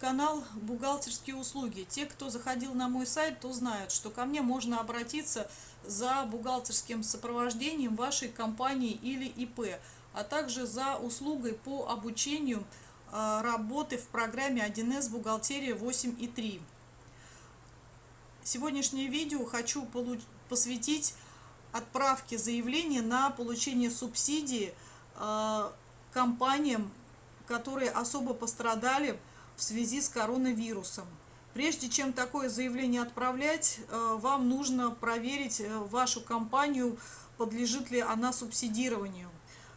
канал «Бухгалтерские услуги». Те, кто заходил на мой сайт, то знают, что ко мне можно обратиться за бухгалтерским сопровождением вашей компании или ИП, а также за услугой по обучению а, работы в программе 1С «Бухгалтерия 8.3». Сегодняшнее видео хочу посвятить отправке заявления на получение субсидии а, компаниям, которые особо пострадали в связи с коронавирусом. Прежде чем такое заявление отправлять, э, вам нужно проверить э, вашу компанию, подлежит ли она субсидированию.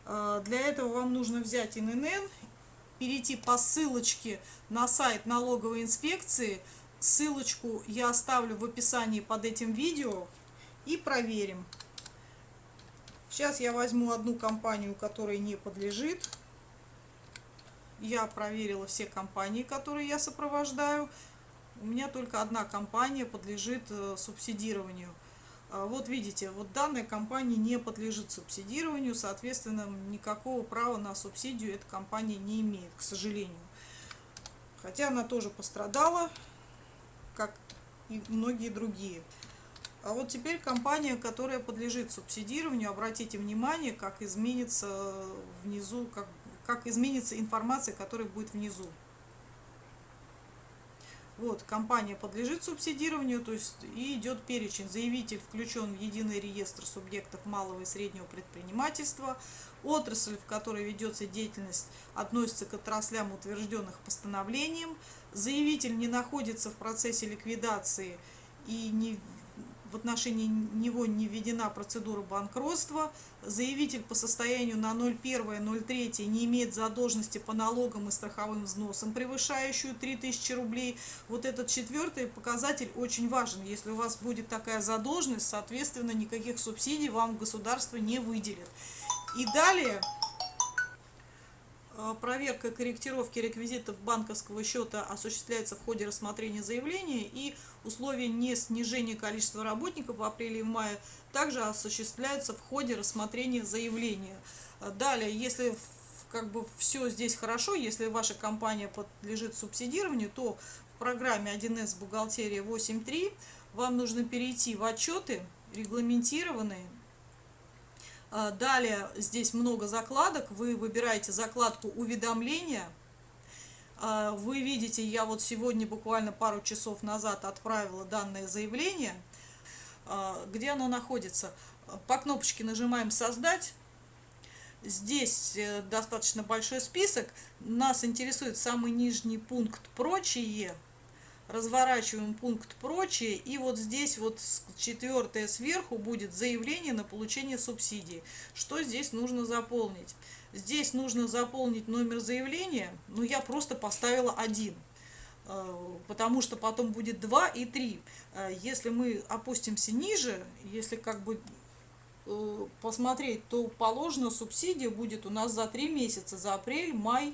Э, для этого вам нужно взять ИНН, перейти по ссылочке на сайт налоговой инспекции. Ссылочку я оставлю в описании под этим видео и проверим. Сейчас я возьму одну компанию, которая не подлежит. Я проверила все компании, которые я сопровождаю. У меня только одна компания подлежит э, субсидированию. А вот видите, вот данная компания не подлежит субсидированию, соответственно, никакого права на субсидию эта компания не имеет, к сожалению. Хотя она тоже пострадала, как и многие другие. А вот теперь компания, которая подлежит субсидированию, обратите внимание, как изменится внизу, как как изменится информация, которая будет внизу. Вот, компания подлежит субсидированию, то есть и идет перечень. Заявитель включен в единый реестр субъектов малого и среднего предпринимательства. Отрасль, в которой ведется деятельность, относится к отраслям, утвержденных постановлением. Заявитель не находится в процессе ликвидации и не в отношении него не введена процедура банкротства, заявитель по состоянию на 01.03 не имеет задолженности по налогам и страховым взносам, превышающую 3000 рублей. Вот этот четвертый показатель очень важен. Если у вас будет такая задолженность, соответственно, никаких субсидий вам государство не выделит. И далее проверка корректировки реквизитов банковского счета осуществляется в ходе рассмотрения заявления и условия не снижения количества работников в апреле и мае также осуществляются в ходе рассмотрения заявления. Э, далее, если как бы все здесь хорошо, если ваша компания подлежит субсидированию, то в программе 1С бухгалтерия 8.3 вам нужно перейти в отчеты регламентированные далее здесь много закладок. Вы выбираете закладку уведомления. А, вы видите, я вот сегодня буквально пару часов назад отправила данное заявление. А, где оно находится? По кнопочке нажимаем «Создать». Здесь э, достаточно большой список. Нас интересует самый нижний пункт «Прочие» разворачиваем пункт прочее и вот здесь вот четвертое сверху будет заявление на получение субсидии. Что здесь нужно заполнить? Здесь нужно заполнить номер заявления но я просто поставила один э, потому что потом будет 2 и 3 э, если мы опустимся ниже если как бы э, посмотреть то положено субсидия будет у нас за 3 месяца за апрель май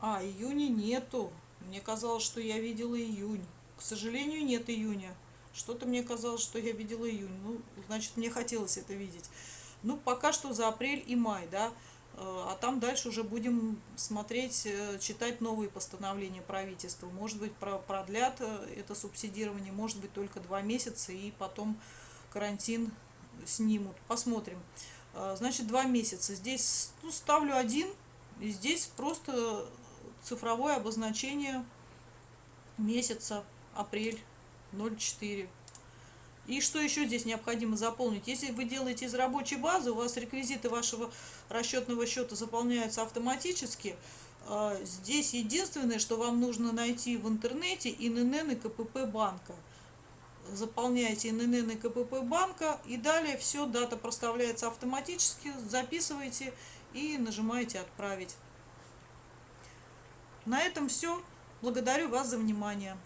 а июня нету мне казалось, что я видела июнь. К сожалению, нет июня. Что-то мне казалось, что я видела июнь. Ну, значит, мне хотелось это видеть. Ну, пока что за апрель и май, да. Э, а там дальше уже будем смотреть, э, читать новые постановления правительства. Может быть, продлят э, это субсидирование, может быть, только два месяца, и потом карантин снимут. Посмотрим. Значит, два месяца. Здесь ну, ставлю один, и здесь просто цифровое обозначение месяца, апрель 04. И что еще здесь необходимо заполнить? Если вы делаете из рабочей базы, у вас реквизиты вашего расчетного счета заполняются автоматически. А, здесь единственное, что вам нужно найти в интернете ИНН и КПП банка. Заполняете ИНН и КПП банка и далее все, дата проставляется автоматически, записываете и нажимаете «Отправить». На этом все. Благодарю вас за внимание.